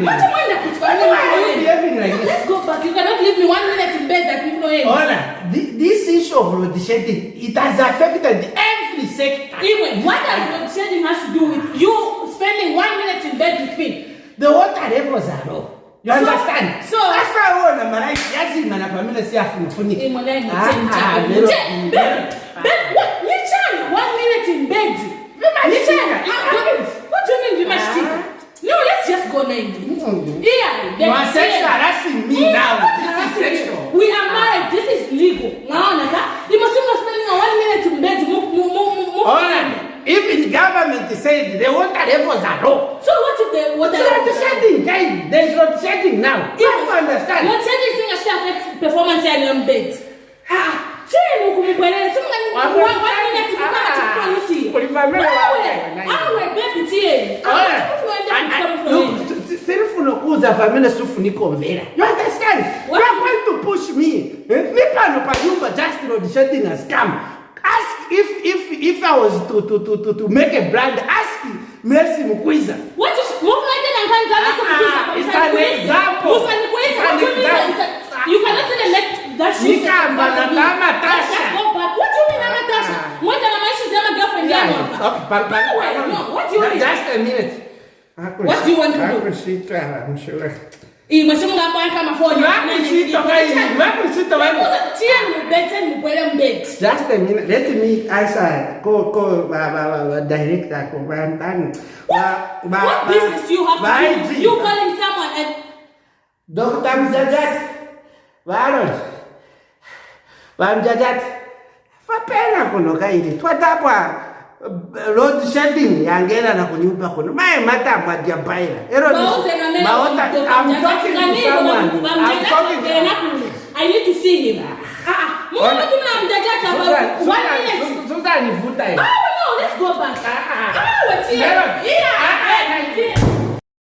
me. What do you want to Why are you behaving like this? Let's go back. You cannot leave me one minute in bed like people know Hola, this issue of road shedding, it has affected every sector. Anyway, what does road shedding has to do with you spending one minute in bed with me? The water levels are low. You understand? so, understand? So after all, I'm like, yes, I'm not familiar. See, a funny. I'm not. Ah, ah, You are sexual harassing me now. This is sexual. We are married. This is legal. Naona ka? You must not spending one minute in bed. On. Even government said the water levels are low. So what if the what So load shedding, guys. There's load shedding now. You have to understand. What shedding thing actually affects performance your bed. Ah, ah. chini kumubwelele. Simu ngani one minute kama sirifuna ukuza famile sifunikomvera you understand you are going to push me eh? ni pano panyumba just load shedding has come ask if if if i was to to to to, to make a brand ask mercy mukwiza What is that and can't tell us Ah, it's an example. An example. You cannot even let that shit. Nikamba na kama Tasha. Let's go back. What do you mean, Mama Tasha? Ah. Mwenda na maisha zama girlfriend yangu okay pa, No, no. What do you mean? just a minute What do you want to do? Akushita, I'm sure. Iyi mwesimu ngamba kama phone. Wakushita kayi, wakushita waku. Tieni mubete mubwele mbeti. Just a minute. Let me answer. Go, uh, go, ba, ba, ba, ba, director. Uh, ba, ba, ba, What business you have ba, to do? You calling someone and Dr. Mjajat. Varod. Ba Mjajat. Fapena kuno kairi. Twatapwa Eh, load shedding yangena nakunyumba khona maye matambwa jabaira eronivuta